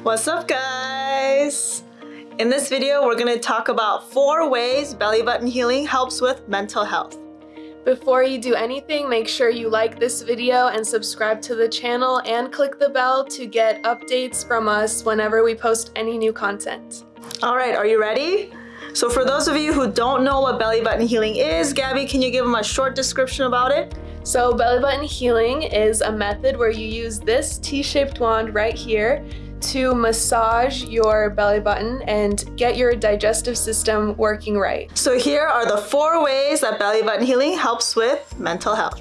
What's up guys? In this video, we're gonna talk about four ways belly button healing helps with mental health. Before you do anything, make sure you like this video and subscribe to the channel and click the bell to get updates from us whenever we post any new content. All right, are you ready? So for those of you who don't know what belly button healing is, Gabby, can you give them a short description about it? So belly button healing is a method where you use this T-shaped wand right here to massage your belly button and get your digestive system working right. So here are the four ways that belly button healing helps with mental health.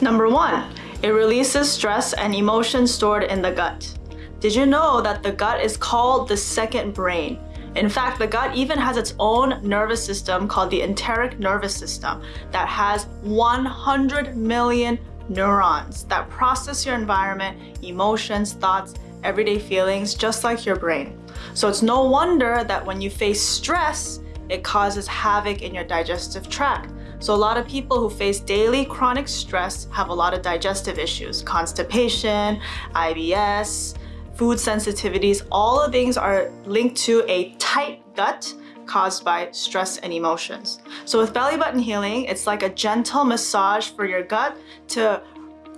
Number one, it releases stress and emotions stored in the gut. Did you know that the gut is called the second brain? In fact, the gut even has its own nervous system called the enteric nervous system that has 100 million neurons that process your environment, emotions, thoughts, everyday feelings just like your brain. So it's no wonder that when you face stress, it causes havoc in your digestive tract. So a lot of people who face daily chronic stress have a lot of digestive issues, constipation, IBS, food sensitivities, all of these are linked to a tight gut caused by stress and emotions. So with belly button healing, it's like a gentle massage for your gut to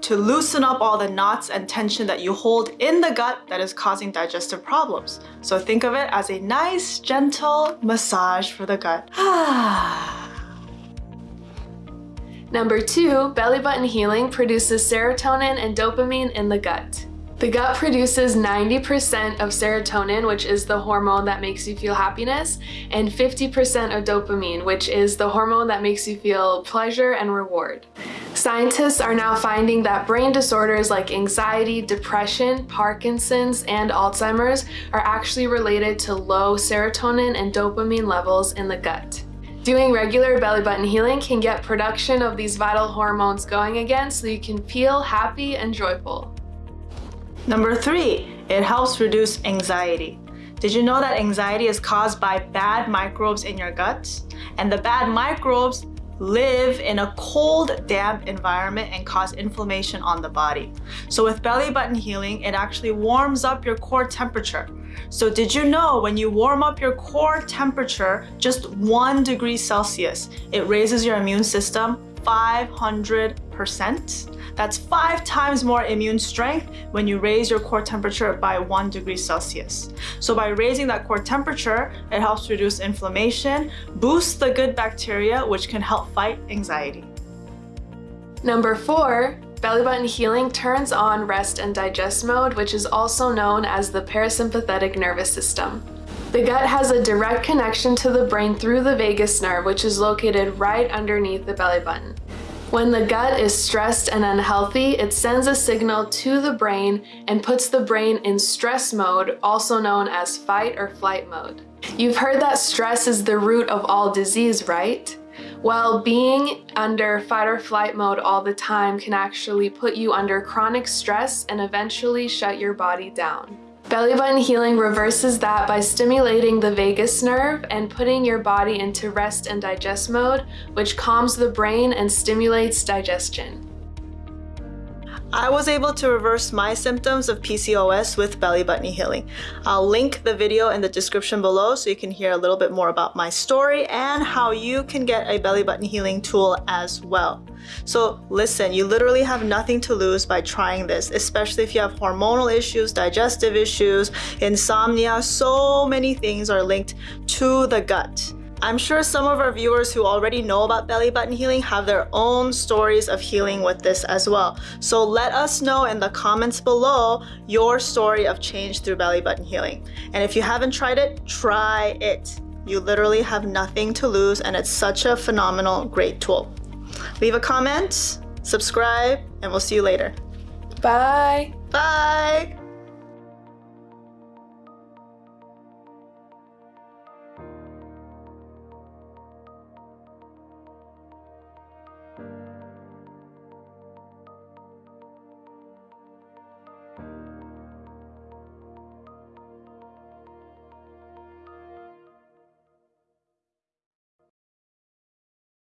to loosen up all the knots and tension that you hold in the gut that is causing digestive problems. So think of it as a nice, gentle massage for the gut. Number two, belly button healing produces serotonin and dopamine in the gut. The gut produces 90% of serotonin, which is the hormone that makes you feel happiness, and 50% of dopamine, which is the hormone that makes you feel pleasure and reward. Scientists are now finding that brain disorders like anxiety, depression, Parkinson's, and Alzheimer's are actually related to low serotonin and dopamine levels in the gut. Doing regular belly button healing can get production of these vital hormones going again so you can feel happy and joyful. Number three, it helps reduce anxiety. Did you know that anxiety is caused by bad microbes in your gut? And the bad microbes live in a cold, damp environment and cause inflammation on the body. So with belly button healing, it actually warms up your core temperature. So did you know when you warm up your core temperature just one degree Celsius, it raises your immune system 500%? That's five times more immune strength when you raise your core temperature by one degree Celsius. So by raising that core temperature, it helps reduce inflammation, boosts the good bacteria, which can help fight anxiety. Number four, belly button healing turns on rest and digest mode, which is also known as the parasympathetic nervous system. The gut has a direct connection to the brain through the vagus nerve, which is located right underneath the belly button. When the gut is stressed and unhealthy, it sends a signal to the brain and puts the brain in stress mode, also known as fight or flight mode. You've heard that stress is the root of all disease, right? Well, being under fight or flight mode all the time can actually put you under chronic stress and eventually shut your body down. Belly button healing reverses that by stimulating the vagus nerve and putting your body into rest and digest mode, which calms the brain and stimulates digestion. I was able to reverse my symptoms of PCOS with belly button healing. I'll link the video in the description below so you can hear a little bit more about my story and how you can get a belly button healing tool as well. So listen, you literally have nothing to lose by trying this, especially if you have hormonal issues, digestive issues, insomnia, so many things are linked to the gut. I'm sure some of our viewers who already know about belly button healing have their own stories of healing with this as well. So let us know in the comments below your story of change through belly button healing. And if you haven't tried it, try it. You literally have nothing to lose and it's such a phenomenal, great tool. Leave a comment, subscribe, and we'll see you later. Bye. Bye.